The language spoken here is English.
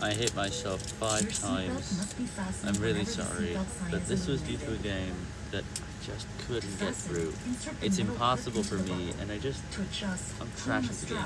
I hit myself five times. I'm really sorry, but this was due to a game that I just couldn't get through. It's impossible for me, and I just, I'm trash at the game.